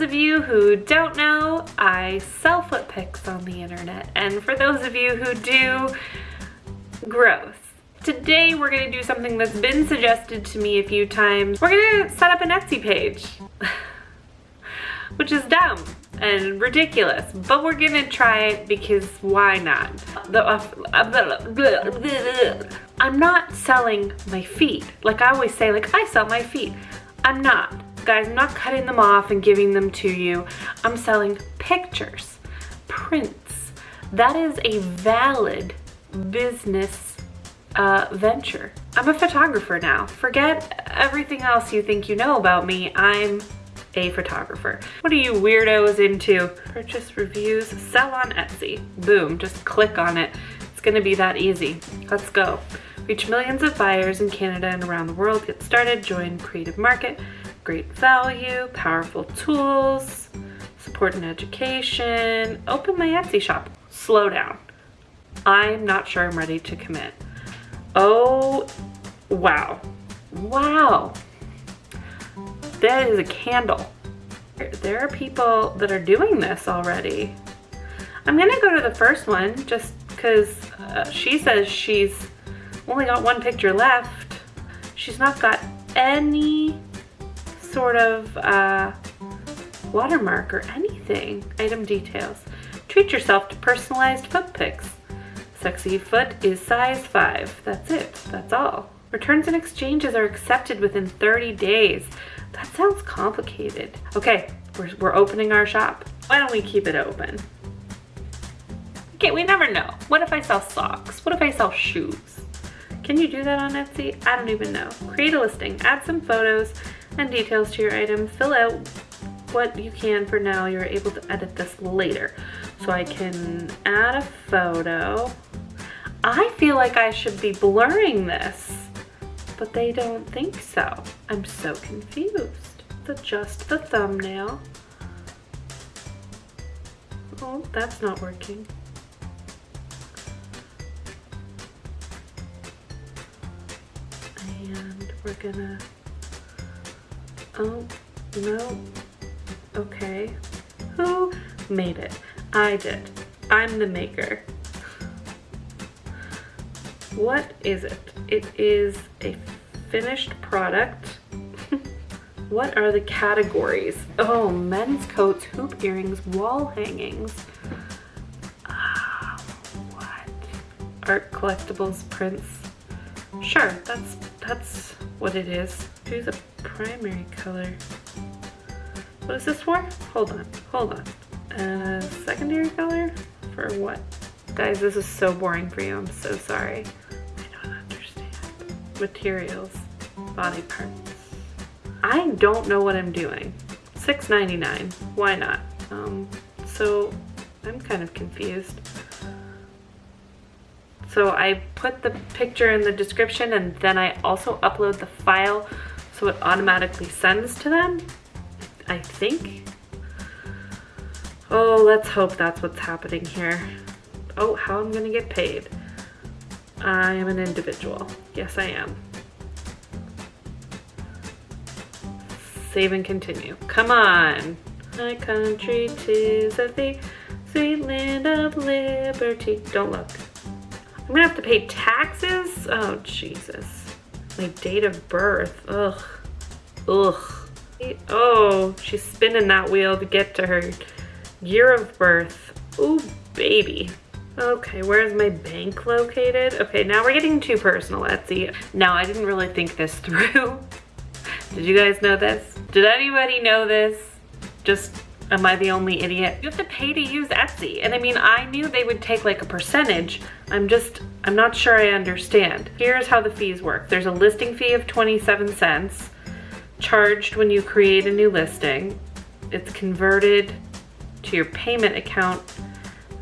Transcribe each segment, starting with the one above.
of you who don't know, I sell foot pics on the internet. And for those of you who do, gross. Today we're gonna do something that's been suggested to me a few times. We're gonna set up an Etsy page, which is dumb and ridiculous, but we're gonna try it because why not? Uh, I'm not selling my feet. Like I always say, like I sell my feet. I'm not. Guys, I'm not cutting them off and giving them to you. I'm selling pictures, prints. That is a valid business uh, venture. I'm a photographer now. Forget everything else you think you know about me. I'm a photographer. What are you weirdos into? Purchase reviews, sell on Etsy. Boom, just click on it. It's gonna be that easy. Let's go. Reach millions of buyers in Canada and around the world. Get started, join Creative Market. Great value, powerful tools, support and education. Open my Etsy shop. Slow down. I'm not sure I'm ready to commit. Oh, wow. Wow. That is a candle. There are people that are doing this already. I'm gonna go to the first one just because uh, she says she's only got one picture left. She's not got any sort of uh, watermark or anything. Item details. Treat yourself to personalized foot pics. Sexy foot is size 5. That's it. That's all. Returns and exchanges are accepted within 30 days. That sounds complicated. Okay, we're, we're opening our shop. Why don't we keep it open? Okay, we never know. What if I sell socks? What if I sell shoes? Can you do that on Etsy? I don't even know. Create a listing, add some photos and details to your item, fill out what you can for now. You're able to edit this later. So I can add a photo. I feel like I should be blurring this, but they don't think so. I'm so confused. Adjust the thumbnail. Oh, that's not working. We're gonna, oh, no, okay. Who made it? I did. I'm the maker. What is it? It is a finished product. what are the categories? Oh, men's coats, hoop earrings, wall hangings. Uh, what? Art collectibles, prints. Sure, that's that's what it is. Choose a primary color. What is this for? Hold on, hold on. A secondary color? For what? Guys, this is so boring for you. I'm so sorry. I don't understand. Materials, body parts. I don't know what I'm doing. $6.99, why not? Um, so I'm kind of confused. So I put the picture in the description and then I also upload the file so it automatically sends to them, I think. Oh, let's hope that's what's happening here. Oh, how I'm gonna get paid. I am an individual. Yes, I am. Save and continue. Come on. My country, tis of thee, sweet land of liberty. Don't look. I'm gonna have to pay taxes? Oh, Jesus. My date of birth, ugh. Ugh. Oh, she's spinning that wheel to get to her Year of birth. Ooh, baby. Okay, where's my bank located? Okay, now we're getting too personal, Etsy. Now, I didn't really think this through. Did you guys know this? Did anybody know this? Just, am I the only idiot? You have to pay to use Etsy. And I mean, I knew they would take like a percentage. I'm just, I'm not sure I understand. Here's how the fees work. There's a listing fee of 27 cents charged when you create a new listing. It's converted to your payment account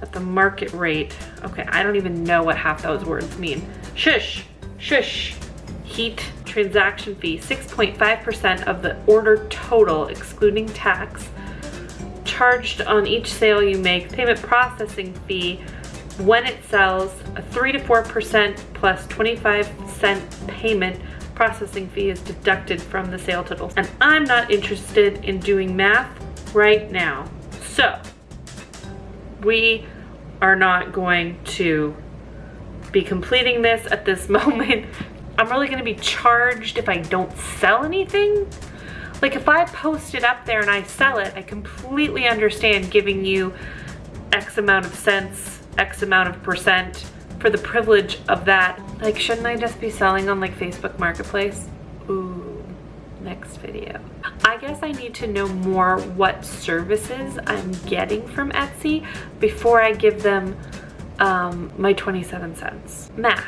at the market rate. Okay, I don't even know what half those words mean. Shush, shush. Heat transaction fee, 6.5% of the order total, excluding tax, charged on each sale you make. Payment processing fee, when it sells, a 3 to 4% plus 25 cent payment processing fee is deducted from the sale total. And I'm not interested in doing math right now. So, we are not going to be completing this at this moment. I'm really gonna be charged if I don't sell anything. Like if I post it up there and I sell it, I completely understand giving you X amount of cents, X amount of percent for the privilege of that. Like shouldn't I just be selling on like Facebook Marketplace? Ooh, next video. I guess I need to know more what services I'm getting from Etsy before I give them um, my 27 cents. Math.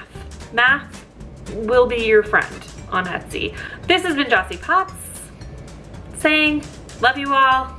Math will be your friend on Etsy. This has been Jossie Potts saying, love you all,